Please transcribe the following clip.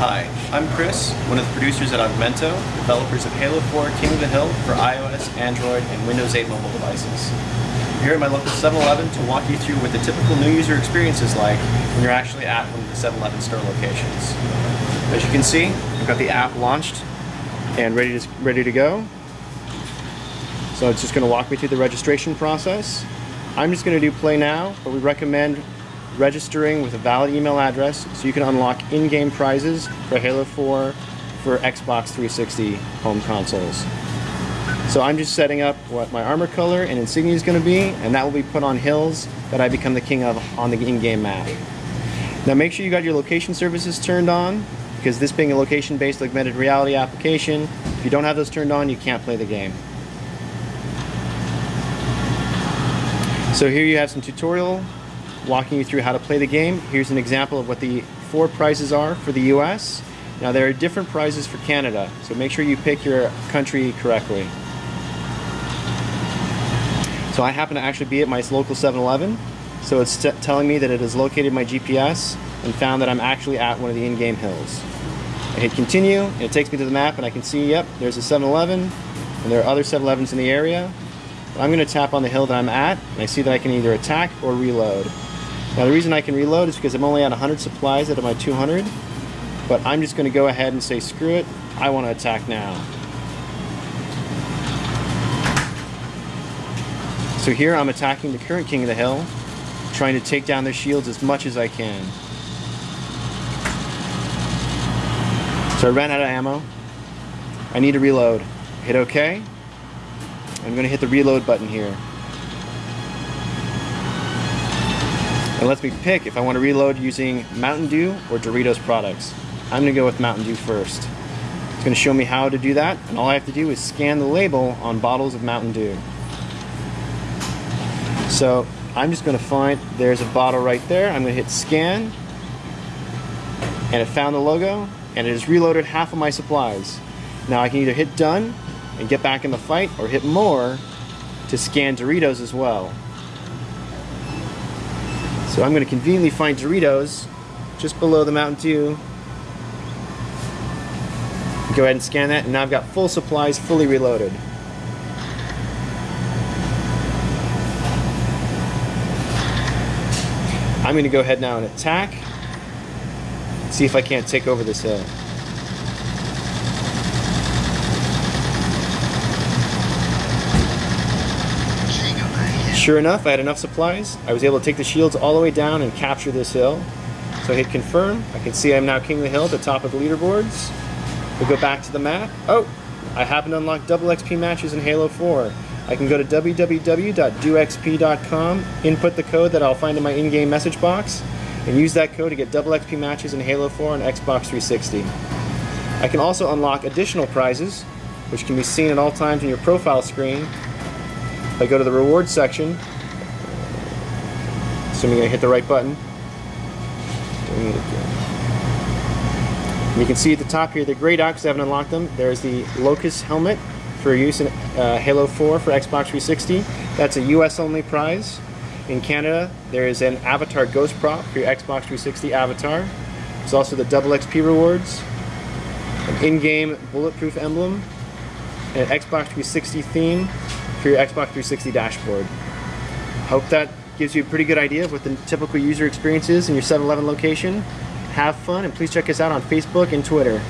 Hi, I'm Chris, one of the producers at Augmento, developers of Halo 4 King of the Hill for iOS, Android, and Windows 8 mobile devices. I'm here at my local 7-Eleven to walk you through what the typical new user experience is like when you're actually at one of the 7-Eleven store locations. As you can see, I've got the app launched and ready to, ready to go. So it's just going to walk me through the registration process. I'm just going to do play now, but we recommend registering with a valid email address so you can unlock in-game prizes for Halo 4 for Xbox 360 home consoles. So I'm just setting up what my armor color and insignia is going to be, and that will be put on hills that I become the king of on the in-game map. Now make sure you got your location services turned on, because this being a location-based augmented reality application, if you don't have those turned on, you can't play the game. So here you have some tutorial walking you through how to play the game. Here's an example of what the four prizes are for the US. Now there are different prizes for Canada, so make sure you pick your country correctly. So I happen to actually be at my local 7-Eleven, so it's telling me that it has located my GPS and found that I'm actually at one of the in-game hills. I hit continue, and it takes me to the map and I can see, yep, there's a 7-Eleven, and there are other 7-Elevens in the area. I'm going to tap on the hill that I'm at, and I see that I can either attack or reload. Now the reason I can reload is because I'm only at 100 supplies out of my 200, but I'm just going to go ahead and say screw it, I want to attack now. So here I'm attacking the current king of the hill, trying to take down their shields as much as I can. So I ran out of ammo. I need to reload. Hit OK. I'm going to hit the reload button here. It lets me pick if I want to reload using Mountain Dew or Doritos products. I'm going to go with Mountain Dew first. It's going to show me how to do that, and all I have to do is scan the label on bottles of Mountain Dew. So I'm just going to find, there's a bottle right there, I'm going to hit scan, and it found the logo, and it has reloaded half of my supplies. Now I can either hit done and get back in the fight, or hit more to scan Doritos as well. So I'm going to conveniently find Doritos just below the Mountain Dew. Go ahead and scan that, and now I've got full supplies fully reloaded. I'm going to go ahead now and attack. See if I can't take over this hill. Sure enough, I had enough supplies. I was able to take the shields all the way down and capture this hill. So I hit confirm. I can see I'm now king of the hill at the top of the leaderboards. We'll go back to the map. Oh, I happen to unlock double XP matches in Halo 4. I can go to www.doxp.com, input the code that I'll find in my in-game message box, and use that code to get double XP matches in Halo 4 and Xbox 360. I can also unlock additional prizes, which can be seen at all times on your profile screen if I go to the rewards section, assuming I hit the right button, you can see at the top here, the grayed out I haven't unlocked them. There's the Locus helmet for use in uh, Halo 4 for Xbox 360. That's a US only prize. In Canada, there is an Avatar Ghost Prop for your Xbox 360 Avatar. There's also the double XP rewards, an in-game bulletproof emblem, an Xbox 360 theme, for your Xbox 360 dashboard. Hope that gives you a pretty good idea of what the typical user experience is in your 7-Eleven location. Have fun and please check us out on Facebook and Twitter.